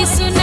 His name.